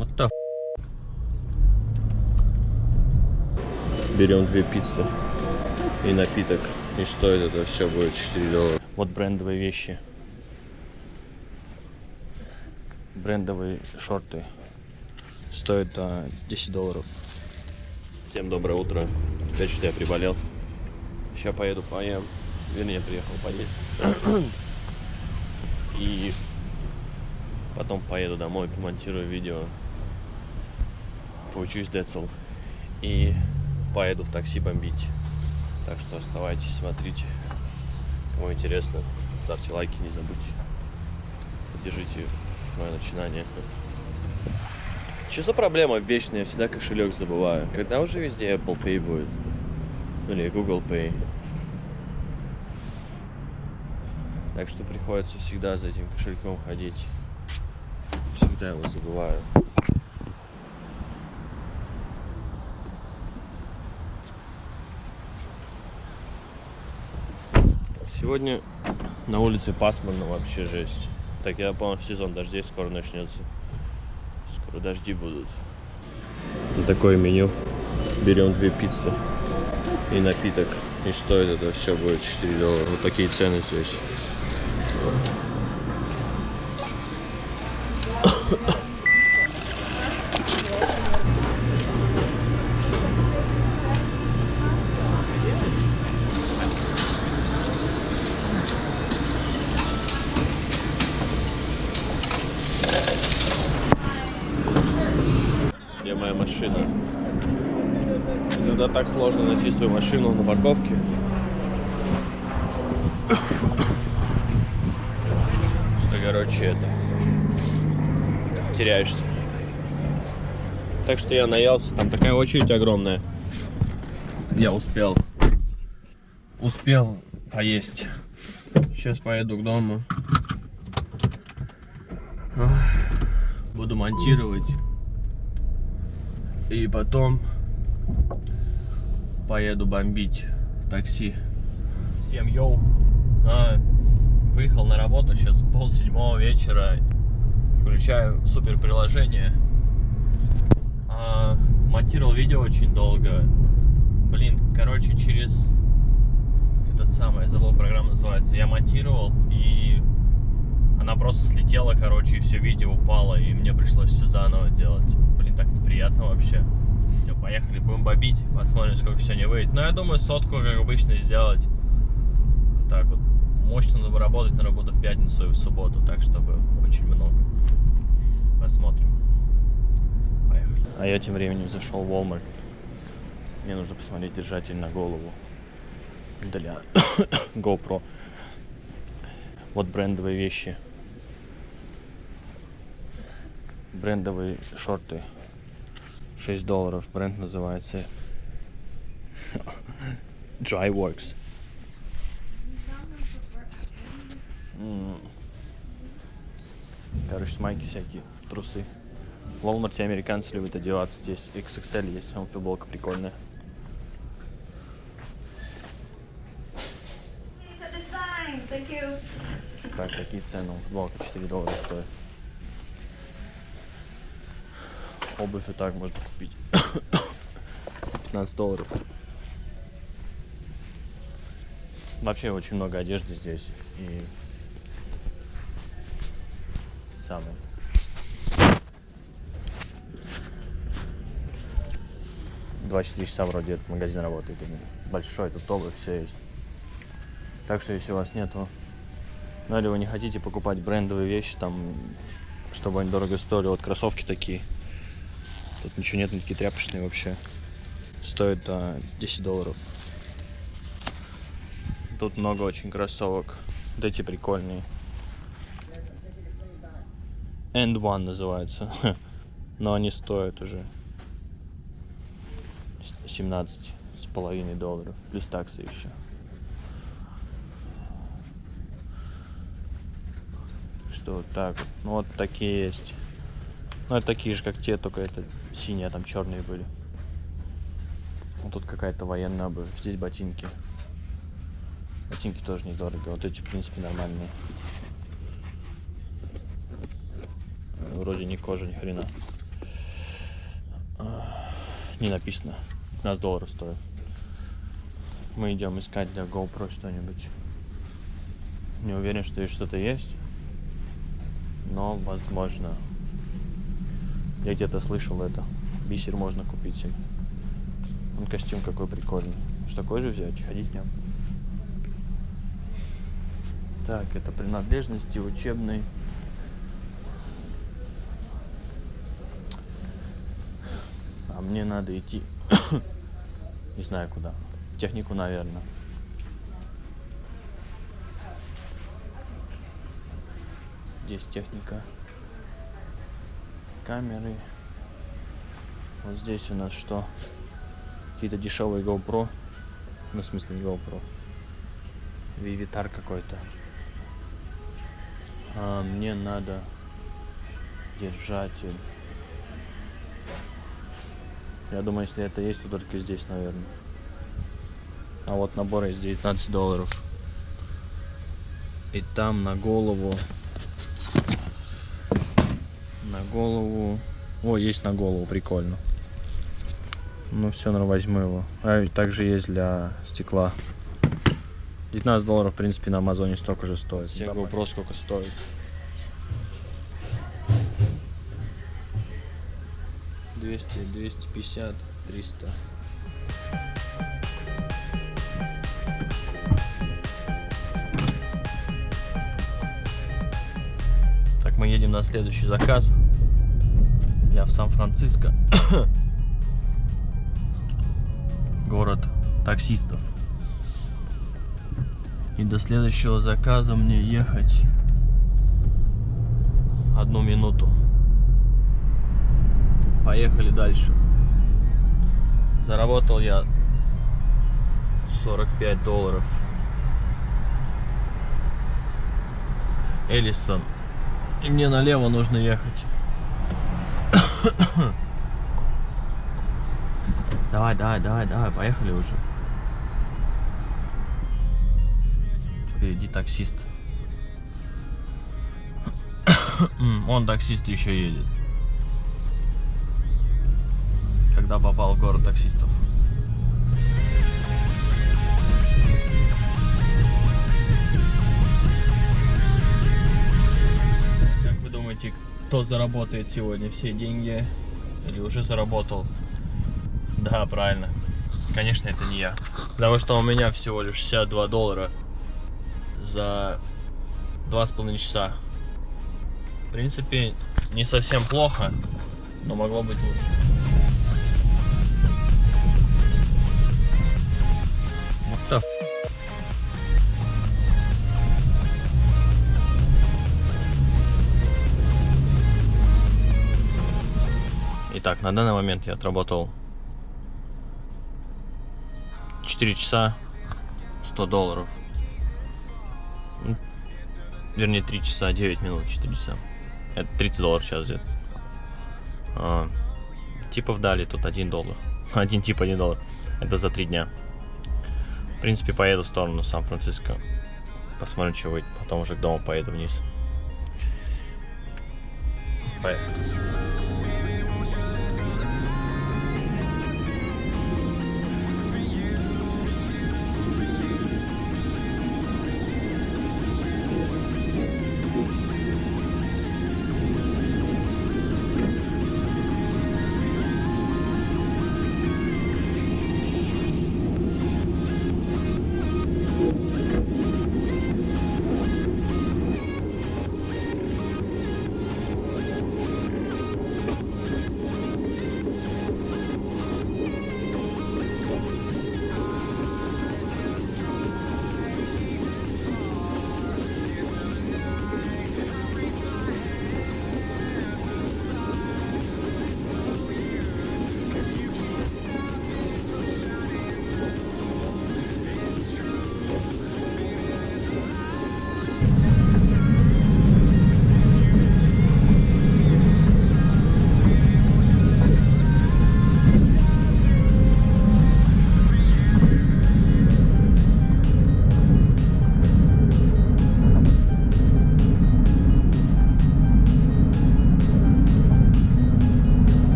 Вот the Берем две пиццы и напиток. И стоит это все будет 4 доллара. Вот брендовые вещи. Брендовые шорты. Стоят а, 10 долларов. Всем доброе утро. Опять что я приболел. Сейчас поеду поем. Вернее, приехал поесть. И потом поеду домой, помонтирую видео. Поучусь Децл. И поеду в такси бомбить. Так что оставайтесь, смотрите. Кому интересно, ставьте лайки, не забудьте. Поддержите мое начинание. Что за проблема вечная? Я всегда кошелек забываю. Когда уже везде Apple Pay будет? Или Google Pay? Так что приходится всегда за этим кошельком ходить. Всегда его забываю. Сегодня на улице пасмурно вообще жесть. Так я понял, сезон дождей скоро начнется. Скоро дожди будут. Такое меню. Берем две пиццы и напиток. И стоит это все будет 4 доллара. Вот такие цены здесь. Машина? Иногда так сложно найти свою машину на парковке. Что, короче, это... Теряешься. Так что я наелся. Там такая очередь огромная. Я успел. Успел поесть. Сейчас поеду к дому. Буду монтировать. И потом поеду бомбить такси. Всем йоу. А, выехал на работу, сейчас пол седьмого вечера. Включаю супер приложение. А, монтировал видео очень долго. Блин, короче, через этот самый, забыл, программа называется. Я монтировал и она просто слетела, короче, и все видео упало, и мне пришлось все заново делать. Так неприятно вообще. Все, поехали, будем бомбить, посмотрим, сколько сегодня выйдет. Но я думаю, сотку, как обычно, сделать. Так вот. Мощно работать, на работу в пятницу и в субботу, так, чтобы очень много. Посмотрим. Поехали. А я тем временем зашел в Walmart. Мне нужно посмотреть держатель на голову для GoPro. Вот брендовые вещи. Брендовые шорты. 6 долларов. Бренд называется Dryworks. Короче, майки всякие, трусы. В Walmart американцы любят одеваться. Здесь XXL есть, там футболка прикольная. Так, какие цены? Футболка 4 доллара стоит. Обувь и так можно купить. 15 долларов. Вообще очень много одежды здесь. И самое. Двадцать четыре часа вроде этот магазин работает. Большой, тут обувь, все есть. Так что если у вас нету ну или вы не хотите покупать брендовые вещи, там, чтобы они дорого стоили, вот кроссовки такие. Тут ничего нет, они такие тряпочные вообще. Стоят а, 10 долларов. Тут много очень кроссовок. Вот эти прикольные. End One называется. Но они стоят уже 17 с половиной долларов. Плюс таксы еще. что так. Ну вот такие есть. Ну это такие же, как те, только это синие, а там черные были. Вот тут какая-то военная обувь. Здесь ботинки. Ботинки тоже недорого. Вот эти, в принципе, нормальные. Вроде не кожа, ни хрена. Не написано. 15 долларов стоит. Мы идем искать для GoPro что-нибудь. Не уверен, что здесь что-то есть. Но возможно. Я где-то слышал это. Бисер можно купить себе. Он костюм какой прикольный. Что такой же взять и ходить в нем. Так, это принадлежности учебной. А мне надо идти. Не знаю куда. В технику, наверное. Здесь техника. Камеры. Вот здесь у нас что? Какие-то дешевые GoPro. Ну, в смысле, не GoPro. Вивитар какой-то. А, мне надо держатель. Я думаю, если это есть, то только здесь, наверное. А вот набор есть 19 долларов. И там на голову. На голову. О, есть на голову, прикольно. Ну все, наверное, возьму его. А также есть для стекла. 19 долларов, в принципе, на Амазоне столько же стоит. Все GoPro сколько стоит. Двести, двести пятьдесят, триста. Так, мы едем на следующий заказ. Я в Сан-Франциско. Город таксистов. И до следующего заказа мне ехать одну минуту. Поехали дальше. Заработал я 45 долларов. Эллисон. И мне налево нужно ехать. Давай, давай, давай, давай, поехали уже. Впереди таксист. Он таксист еще едет. Когда попал в город таксистов. Как вы думаете, кто заработает сегодня все деньги? Или уже заработал? Да, правильно. Конечно, это не я. Потому что у меня всего лишь 62 доллара за два с половиной часа. В принципе, не совсем плохо, но могло быть лучше. Итак, на данный момент я отработал 4 часа 100 долларов. Ну, Вернее, 3 часа 9 минут, 4 часа. Это 30 долларов сейчас где-то. А, типов дали тут 1 доллар. Один тип 1 доллар. Это за 3 дня. В принципе, поеду в сторону Сан-Франциско. Посмотрим, что выйдет. Потом уже к дому поеду вниз. Поехали.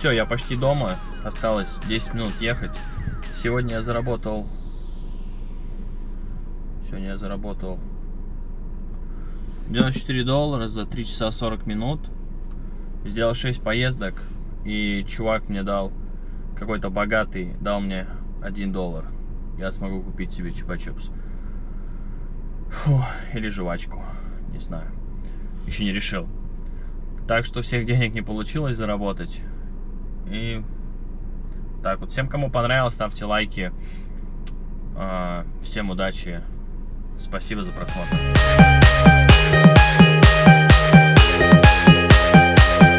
Все, я почти дома. Осталось 10 минут ехать. Сегодня я заработал... Сегодня я заработал 94 доллара за 3 часа 40 минут. Сделал 6 поездок. И чувак мне дал, какой-то богатый, дал мне 1 доллар. Я смогу купить себе чупа-чупс. Или жвачку, не знаю. Еще не решил. Так что всех денег не получилось заработать. И так вот, всем, кому понравилось, ставьте лайки. А, Всем удачи. Спасибо за просмотр.